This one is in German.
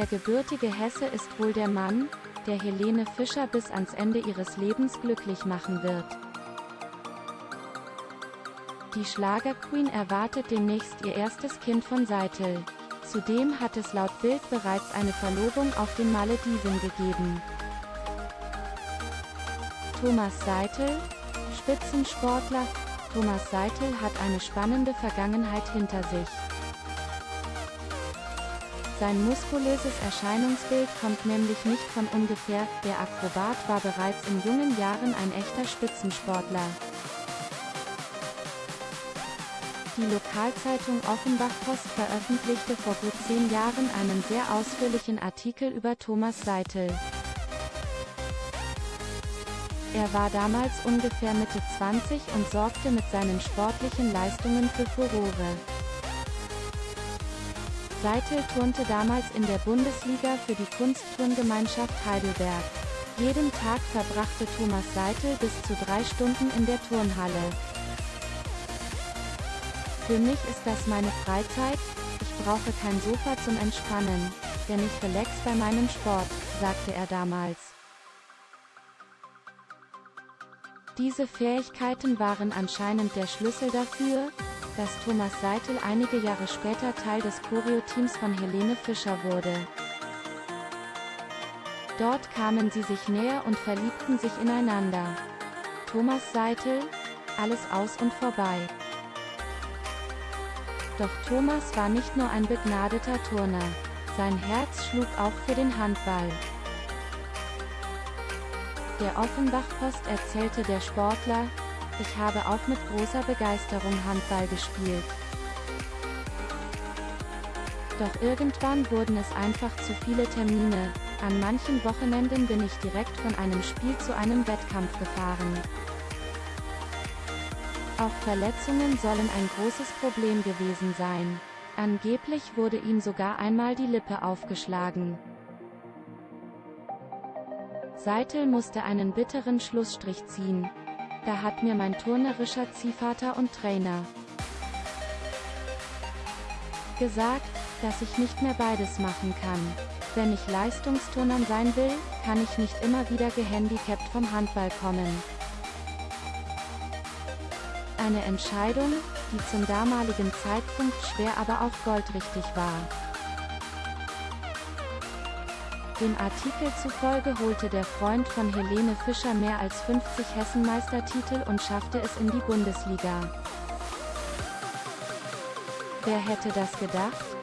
Der gebürtige Hesse ist wohl der Mann, der Helene Fischer bis ans Ende ihres Lebens glücklich machen wird. Die Schlagerqueen erwartet demnächst ihr erstes Kind von Seitel. Zudem hat es laut Bild bereits eine Verlobung auf den Malediven gegeben. Thomas Seitel, Spitzensportler, Thomas Seitel hat eine spannende Vergangenheit hinter sich. Sein muskulöses Erscheinungsbild kommt nämlich nicht von ungefähr, der Akrobat war bereits in jungen Jahren ein echter Spitzensportler. Die Lokalzeitung Offenbach-Post veröffentlichte vor gut zehn Jahren einen sehr ausführlichen Artikel über Thomas Seitel. Er war damals ungefähr Mitte 20 und sorgte mit seinen sportlichen Leistungen für Furore. Seitel turnte damals in der Bundesliga für die Kunstturngemeinschaft Heidelberg. Jeden Tag verbrachte Thomas Seitel bis zu drei Stunden in der Turnhalle. Für mich ist das meine Freizeit, ich brauche kein Sofa zum Entspannen, denn ich relax bei meinem Sport, sagte er damals. Diese Fähigkeiten waren anscheinend der Schlüssel dafür, dass Thomas Seitel einige Jahre später Teil des Choreo-Teams von Helene Fischer wurde. Dort kamen sie sich näher und verliebten sich ineinander. Thomas Seitel, alles aus und vorbei. Doch Thomas war nicht nur ein begnadeter Turner. Sein Herz schlug auch für den Handball. Der Offenbach-Post erzählte der Sportler, ich habe auch mit großer Begeisterung Handball gespielt. Doch irgendwann wurden es einfach zu viele Termine, an manchen Wochenenden bin ich direkt von einem Spiel zu einem Wettkampf gefahren. Auch Verletzungen sollen ein großes Problem gewesen sein. Angeblich wurde ihm sogar einmal die Lippe aufgeschlagen. Seitel musste einen bitteren Schlussstrich ziehen. Da hat mir mein turnerischer Ziehvater und Trainer gesagt, dass ich nicht mehr beides machen kann. Wenn ich Leistungsturnern sein will, kann ich nicht immer wieder gehandicapt vom Handball kommen. Eine Entscheidung, die zum damaligen Zeitpunkt schwer aber auch goldrichtig war. Dem Artikel zufolge holte der Freund von Helene Fischer mehr als 50 Hessenmeistertitel und schaffte es in die Bundesliga. Wer hätte das gedacht?